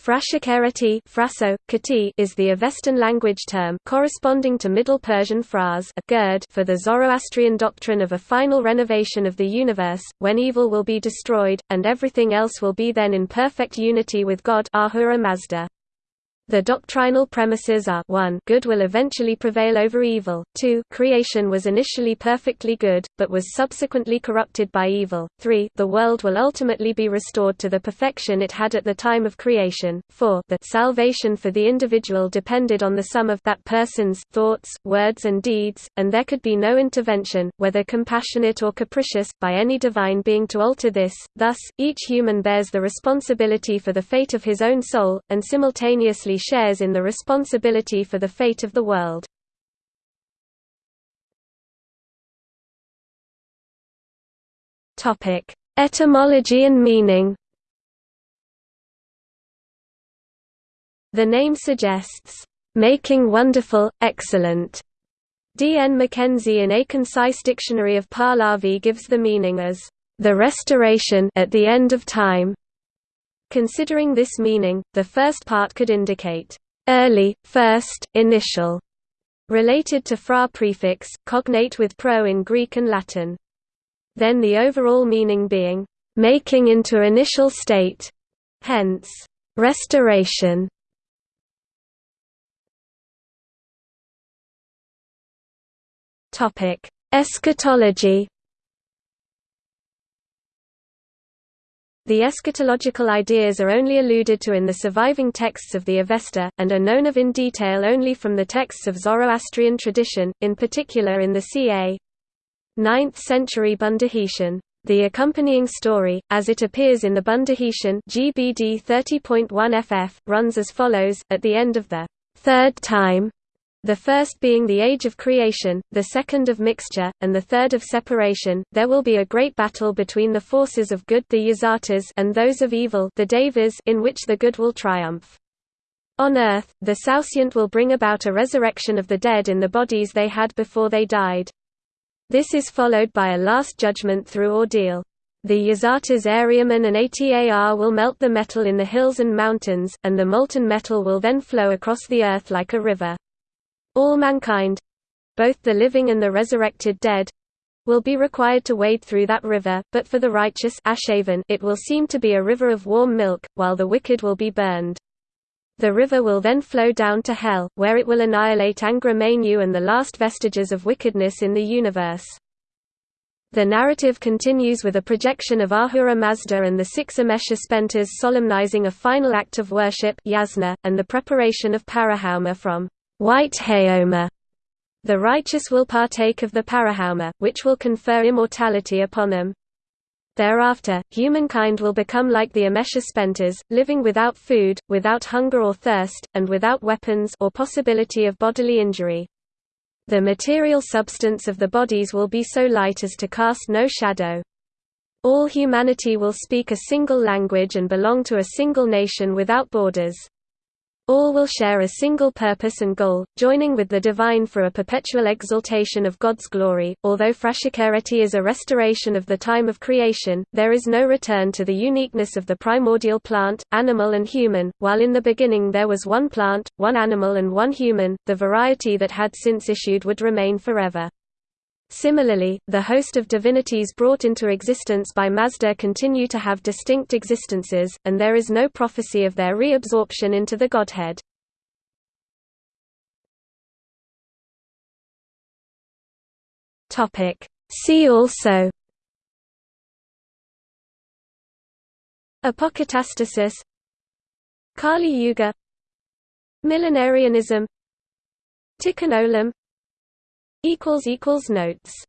Frashokereti is the Avestan language term corresponding to Middle Persian phrase for the Zoroastrian doctrine of a final renovation of the universe, when evil will be destroyed, and everything else will be then in perfect unity with God Ahura Mazda. The doctrinal premises are 1 good will eventually prevail over evil, 2 creation was initially perfectly good, but was subsequently corrupted by evil, 3 the world will ultimately be restored to the perfection it had at the time of creation, 4 that salvation for the individual depended on the sum of that person's thoughts, words and deeds, and there could be no intervention, whether compassionate or capricious, by any divine being to alter this, thus, each human bears the responsibility for the fate of his own soul, and simultaneously shares in the responsibility for the fate of the world. Etymology and meaning The name suggests, "...making wonderful, excellent." D. N. Mackenzie in A Concise Dictionary of Pahlavi gives the meaning as, "...the restoration at the end of time." Considering this meaning, the first part could indicate early, first, initial, related to fra prefix, cognate with pro in Greek and Latin. Then the overall meaning being making into initial state, hence restoration. Topic: Eschatology The eschatological ideas are only alluded to in the surviving texts of the Avesta, and are known of in detail only from the texts of Zoroastrian tradition, in particular in the ca. 9th century Bundahishn. The accompanying story, as it appears in the Bundahishn GBD 30.1 ff, runs as follows, at the end of the third time the first being the age of creation, the second of mixture, and the third of separation, there will be a great battle between the forces of good the Yazatas and those of evil the Devas in which the good will triumph. On earth, the Saoshyant will bring about a resurrection of the dead in the bodies they had before they died. This is followed by a last judgment through ordeal. The Yazatas Airyaman and Atar will melt the metal in the hills and mountains, and the molten metal will then flow across the earth like a river. All mankind—both the living and the resurrected dead, will be required to wade through that river, but for the righteous it will seem to be a river of warm milk, while the wicked will be burned. The river will then flow down to hell, where it will annihilate Angra Mainyu and the last vestiges of wickedness in the universe. The narrative continues with a projection of Ahura Mazda and the six Amesha Spentas solemnizing a final act of worship yasna, and the preparation of Parahaoma from White Haoma. The righteous will partake of the Parahaoma, which will confer immortality upon them. Thereafter, humankind will become like the Amesha Spentas, living without food, without hunger or thirst, and without weapons or possibility of bodily injury. The material substance of the bodies will be so light as to cast no shadow. All humanity will speak a single language and belong to a single nation without borders. All will share a single purpose and goal, joining with the divine for a perpetual exaltation of God's glory. Although Frashokereti is a restoration of the time of creation, there is no return to the uniqueness of the primordial plant, animal, and human. While in the beginning there was one plant, one animal, and one human, the variety that had since issued would remain forever. Similarly, the host of divinities brought into existence by Mazda continue to have distinct existences, and there is no prophecy of their reabsorption into the Godhead. See also Apokatastasis Kali Yuga Millenarianism Tikkun Olam Notes